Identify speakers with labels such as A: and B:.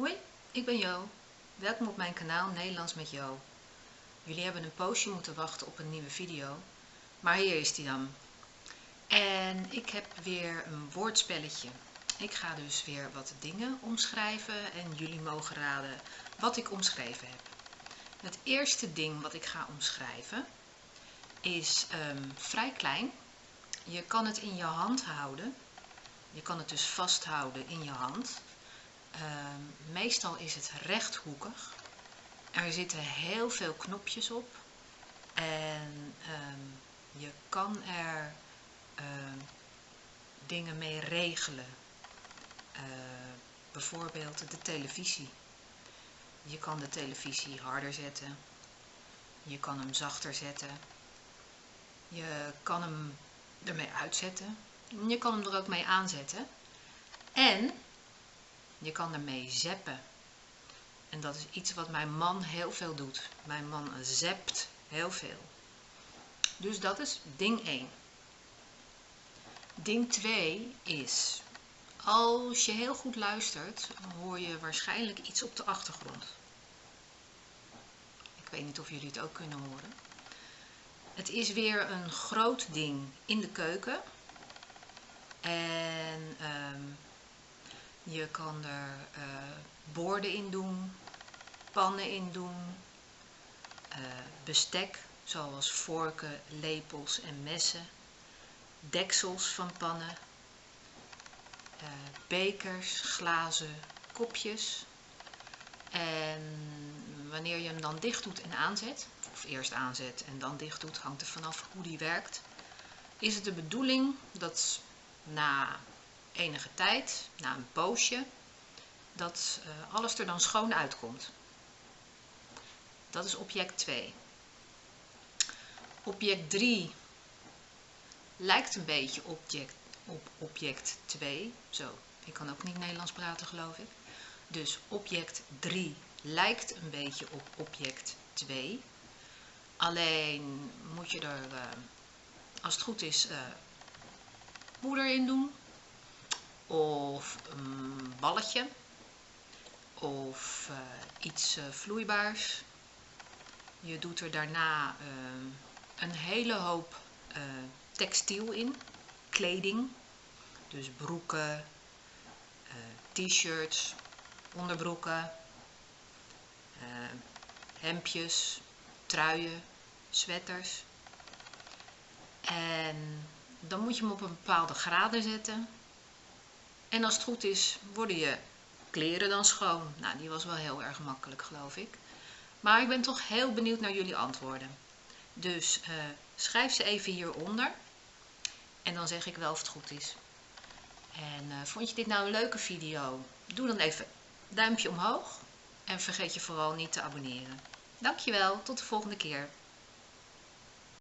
A: Hoi, ik ben Jo. Welkom op mijn kanaal Nederlands met Jo. Jullie hebben een poosje moeten wachten op een nieuwe video, maar hier is die dan. En ik heb weer een woordspelletje. Ik ga dus weer wat dingen omschrijven en jullie mogen raden wat ik omschreven heb. Het eerste ding wat ik ga omschrijven is um, vrij klein. Je kan het in je hand houden. Je kan het dus vasthouden in je hand. Ehm, meestal is het rechthoekig. Er zitten heel veel knopjes op. En ehm, je kan er ehm, dingen mee regelen. Bijvoorbeeld de televisie. Je kan de televisie harder zetten. Je kan hem zachter zetten. Je kan hem ermee uitzetten. Je kan hem er ook mee aanzetten. En je kan ermee zeppen. En dat is iets wat mijn man heel veel doet. Mijn man zept heel veel. Dus dat is ding 1. Ding 2 is, als je heel goed luistert, hoor je waarschijnlijk iets op de achtergrond. Ik weet niet of jullie het ook kunnen horen. Het is weer een groot ding in de keuken. En um, je kan er uh, borden in doen, pannen in doen, uh, bestek zoals vorken, lepels en messen, deksels van pannen, uh, bekers, glazen, kopjes. En wanneer je hem dan dicht doet en aanzet, of eerst aanzet en dan dicht doet, hangt er vanaf hoe die werkt, is het de bedoeling dat na enige tijd, na een poosje, dat uh, alles er dan schoon uitkomt. Dat is object 2. Object 3 lijkt een beetje object, op object 2. Zo, ik kan ook niet Nederlands praten geloof ik. Dus object 3 lijkt een beetje op object 2. Alleen moet je er, uh, als het goed is, poeder in doen of een balletje of uh, iets uh, vloeibaars. Je doet er daarna uh, een hele hoop textiel in, kleding, dus broeken, t-shirts, onderbroeken, hemdjes, truien, sweaters. En dan moet je hem op een bepaalde graden zetten en als het goed is, worden je kleren dan schoon. Nou, die was wel heel erg makkelijk, geloof ik. Maar ik ben toch heel benieuwd naar jullie antwoorden. Dus uh, schrijf ze even hieronder. En dan zeg ik wel of het goed is. En uh, vond je dit nou een leuke video? Doe dan even duimpje omhoog. En vergeet je vooral niet te abonneren. Dankjewel, tot de volgende keer.